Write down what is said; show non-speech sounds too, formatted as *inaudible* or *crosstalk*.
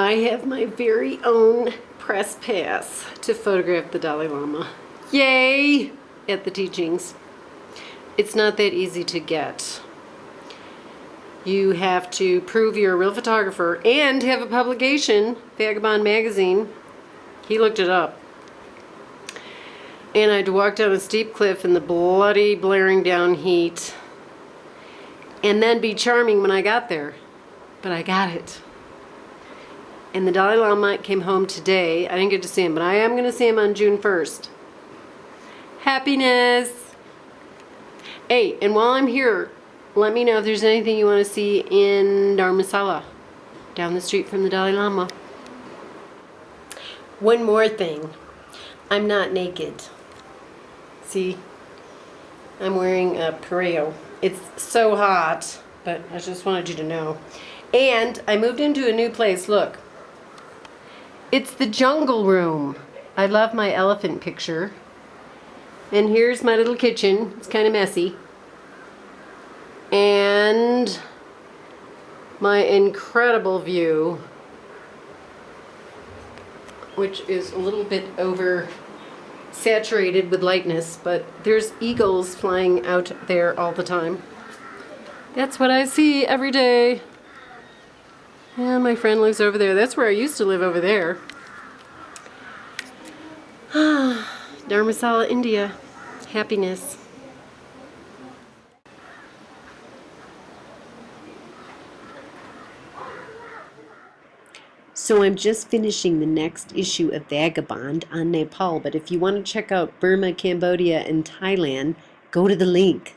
I have my very own press pass to photograph the Dalai Lama. Yay! At the teachings. It's not that easy to get. You have to prove you're a real photographer and have a publication, Vagabond Magazine. He looked it up. And I had to walk down a steep cliff in the bloody, blaring down heat. And then be charming when I got there. But I got it. And the Dalai Lama came home today. I didn't get to see him, but I am going to see him on June 1st. Happiness! Hey, and while I'm here, let me know if there's anything you want to see in Dharamsala, down the street from the Dalai Lama. One more thing. I'm not naked. See? I'm wearing a pareo. It's so hot, but I just wanted you to know. And I moved into a new place. Look. It's the jungle room. I love my elephant picture. And here's my little kitchen. It's kind of messy. And my incredible view, which is a little bit over saturated with lightness, but there's eagles flying out there all the time. That's what I see every day. And my friend lives over there. That's where I used to live over there. *sighs* Dharamsala, India. Happiness. So I'm just finishing the next issue of Vagabond on Nepal, but if you want to check out Burma, Cambodia, and Thailand, go to the link.